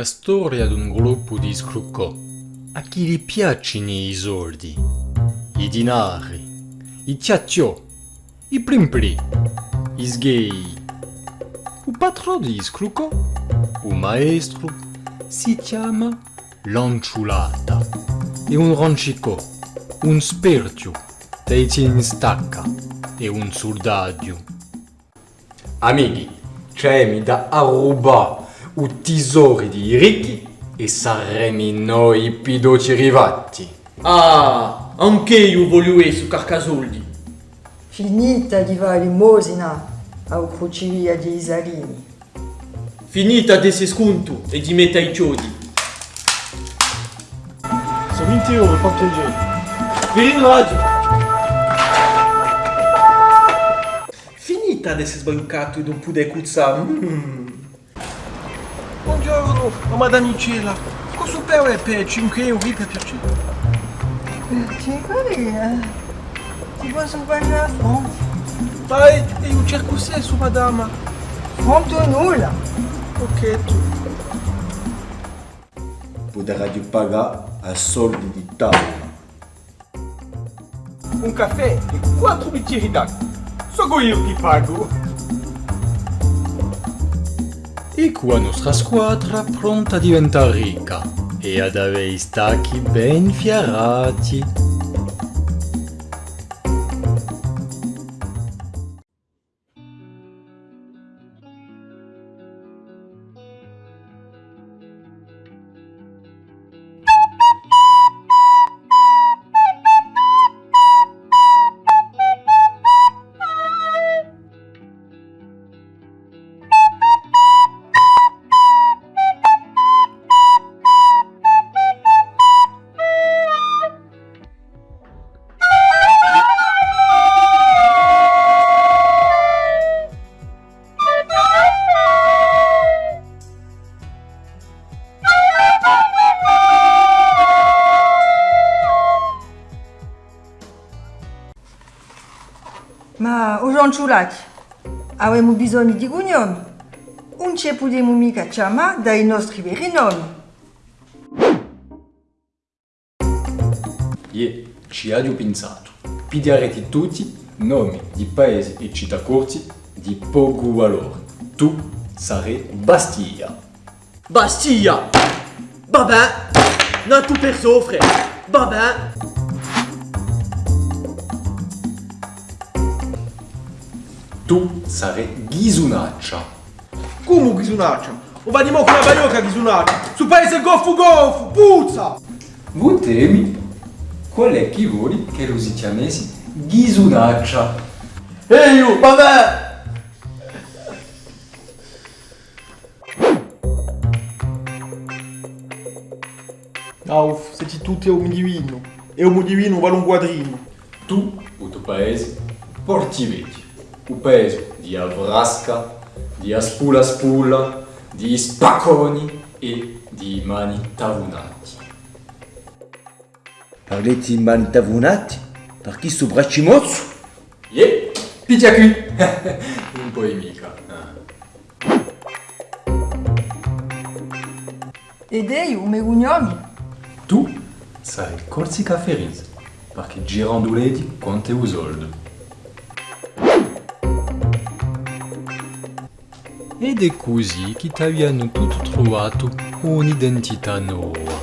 la storia di un gruppo di scruccò a chi gli piacciono i soldi, i dinari, i ciacciò, i plimpli, i sgay. Il patrone di scruccò, un maestro, si chiama Lanciulata. È un rancicò, un sperchio, dei in stacca e un soldato. Amici, c'è mi da a o tesouro de ricchi e saremo noi pidoci rivatti. Ah, anche io voglio su carcasoldi. Finita di fare limosina ao crocevia di Isalini. Finita desse sconto e di metà i chiodi. Sono 20 teoria, porto il genio. Virino rádio. Finita desses bancatos e não pude cursar. Hum. Mm no, madame Cela, Cosa per per 5 euro per piacere? Per 5 lire? Ti posso pagare a fonte? Ma io cerco senso, madame. Fonte ou nulla? Ok, tu. Poderá de pagar a solde de tábua. Um café e quatro bichinhos d'água. Só eu que pago. E qua nostra squadra pronta a diventare ricca e ad avere i stacchi ben fiarati. Ma o ciulati, avremo bisogno di cognomi. Non ci possiamo mica chiamare dai nostri veri nomi. E ci ha pensato. Pigliarete tutti nomi di paesi e città corti di poco valore. Tu sarai Bastiglia. Bastiglia. Babin. Non tout perso, frère. Babin. Tu sarai Ghisunaccia. Come ghisunaccia? O va di mo con la baiocca ghisunaccia. Su paese goffo goffo, puzza! Voi temi? Qual è chi vuole che lo si chiamessi Ghisunaccia? Ehi, io, babin. Auf, siete tutti a un divino. E un divino vale un quadrino. Tu, il tuo paese, porti vecchi. Pupeso, di Avrasca, di Aspula Spulla, di Spacconi e di Mani Tavunati. Parlete di Mani Tavunati? Perché sto braccimozzo? Yeah, picchia qui! Un po' di mica. Ah. Ed ei, come cognomi? Tu sai Corsica Ferris, perché giranduleti con te usoldo. Ed è così che ti abbiano tutto trovato un'identità nuova.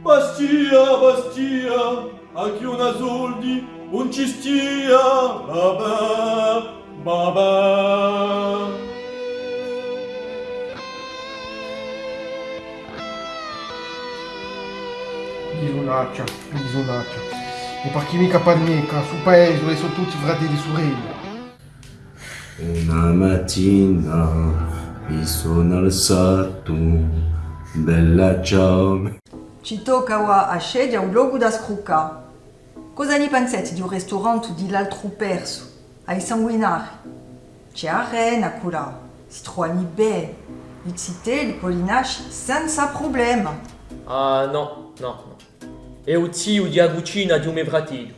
Bastia, Bastia, a chi una soldi, non ci stia, babà, babà. Ghisunaccia, ghisunaccia. E per chi mica panneca, su paese dove sono tutti fratelli e sorelle. Una mattina mi sono alzato, bella ciao. Ci tocca ora a scegliere un luogo da scrucca. Cosa ne pensate di un ristorante di l'altro perso, ai sanguinari? C'è arena quella, si trovano bene, i zitelli, i pollinacci, senza problema. Ah, no, no, no. é o tio de agucina de um Evratilho.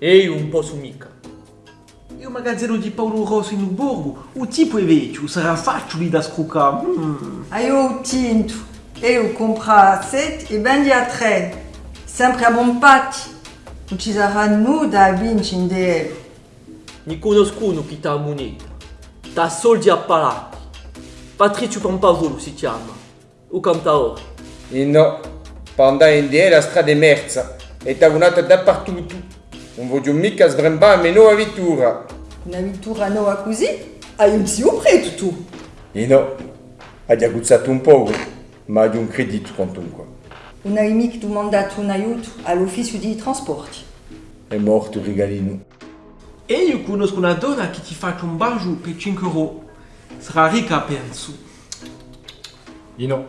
Eu um posso mica. Eu magazzero de Paulo Rossi no Burgo? o tipo é velho, o fácil de cuca. Hum. Aí eu tinto, eu compro a sete e vende a três. Sempre a bom pate. O tá a muda a vincin de conosco no que está a moneta. Tá soldi a palati. Patrício Pampavolo se chama. O cantaor. E não. Pendant in die la strada è merza e tagunata dappertutto. Non voglio mica sbrembare meno a vittura. Una vittura nuova così? Hai un zio preto tu. E no, ha già guzzato un po', ma ha un credito quantunque. Un amico ha mandato un aiuto all'ufficio di trasporti. È morto il regalino. E io conosco una donna che ti fa un bacio per 5 euro. Sarà ricca, penso. Ino,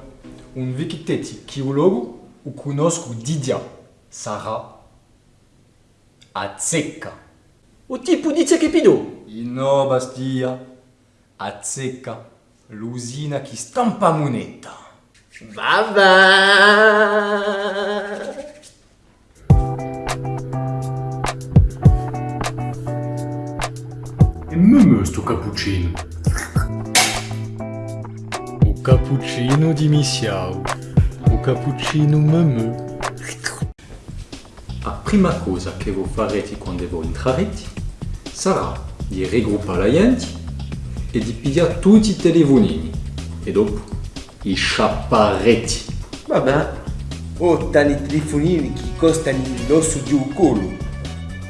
un vikiteti chiologo o conosco Didia, Sara, a Tseka. O tipo di Tsekepido? E no, Bastia. A Tseka, l'usina que estampa a moneta. Baba! E mumu sto cappuccino. O cappuccino di Missiao. Cappuccino meme. La prima cosa che voi farete quando voi entrerete sarà di raggruppare la gente e di pigliare tutti i telefonini. E dopo i sciapparete. Vabbè. Oh, tani telefonini che costano l'osso di un culo.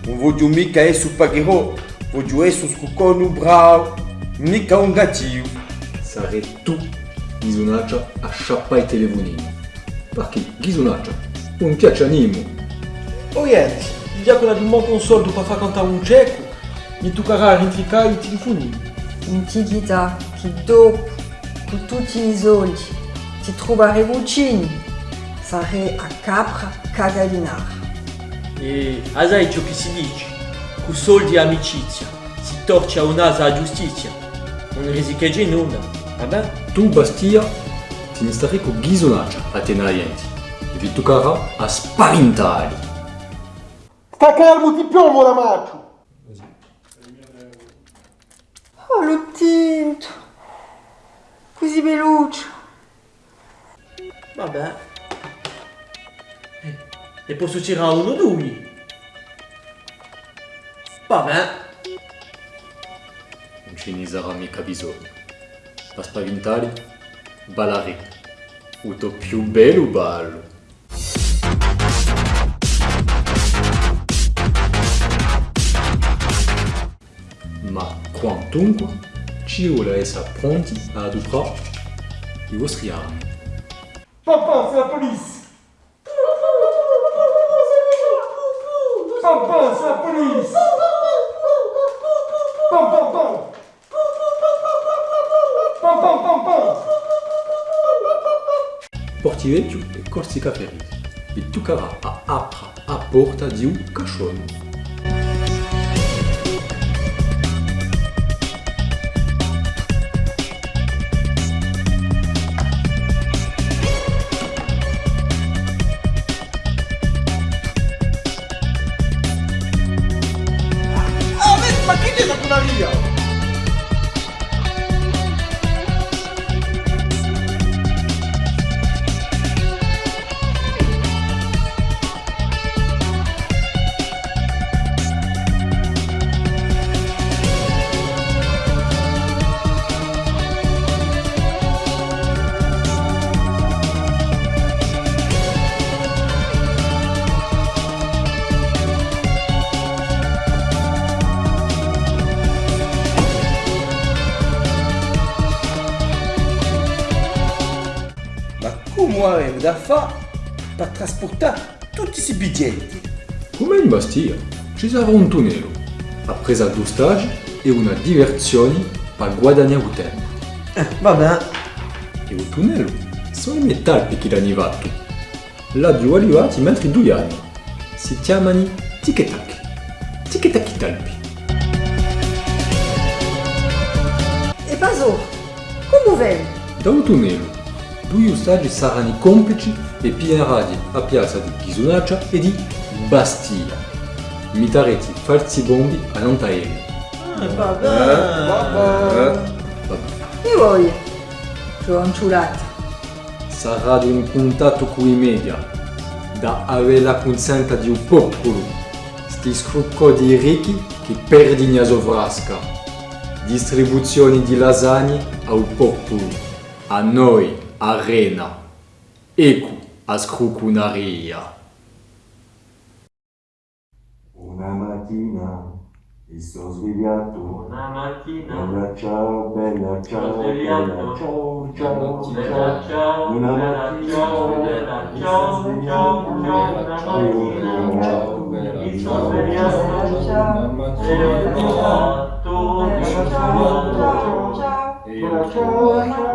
Non voglio mica essere pagherò, voglio essere scucone bravo, mica un gattino. Sarete tu bisognaggio a sciappare i telefonini. Baki, ghizunaccia, un chiaccianimu. Oh, il diacola di moco un soldo per fa contare un cecu, mi toccherà cara rifica i telefoni. Un tigita, che dopo, con tutti i soldi, ti trovare vocini, fare a capra cagalinare. E asai ciò che si dice, con soldi e amicizia, si torce a un'asa a giustizia, non risicheggi nulla, vabbè? Tu, Bastia, con bisognaggio a tenere niente. E vi toccherà a spaventare. Sta calmo, ti piombo la maccio! Oh, lo tinto! Così veloce. Vabbè. E posso tirare uno due. Vabbè. Non ce ne sarà mica bisogno. Per spaventare, ballare. Uto più bello ballo. Ma quantunque, ci vuole essere pronti a adoperare i vostri armi. Papa, c'est la police! Papa, c'est la police! Pam, pam, pam! Pam, pam, pam, pam! Porti vecchio e Corsica Ferris. Vi toccherà a apra a porta di un cachorro. Ma chi è la cunaria? Ma come avevo da fare per trasportare tutti questi biglietti? Come in Bastia, ci sarà un tunnel, appresa due stage e una diversione per guadagnare tempo. Vabbè. E il tunnel sono i metalli che l'hanno fatto. Là due arrivati mentre due anni. Si chiamano tic-tac. Tic-tac talpi. E Baso, come vem? Da un tunnel, due ostaggi saranno complici e pigliarati a piazza di Ghisonaccia e di Bastia. Mitareti falsi bombi a Nantaele. E voi? Gionciulata. Sarà di un contatto con i media, da avere la consenta di un popolo, sti scrucco di ricchi che perdi a sovrasca, distribuzioni di lasagne al popolo, a noi, arena, ecco a scrucunaria. Una mattina mi sono svegliato. Una mattina Bella ciao, bella ciao, sono svegliato. bella ciao, ciao, Bella ciao. ciao, Una mattina ciao, bella ciao, ciao, ciao, una mattina mi sono svegliato e ho trovato Ciao, ciao, ciao. Bella ciao, ciao, ciao.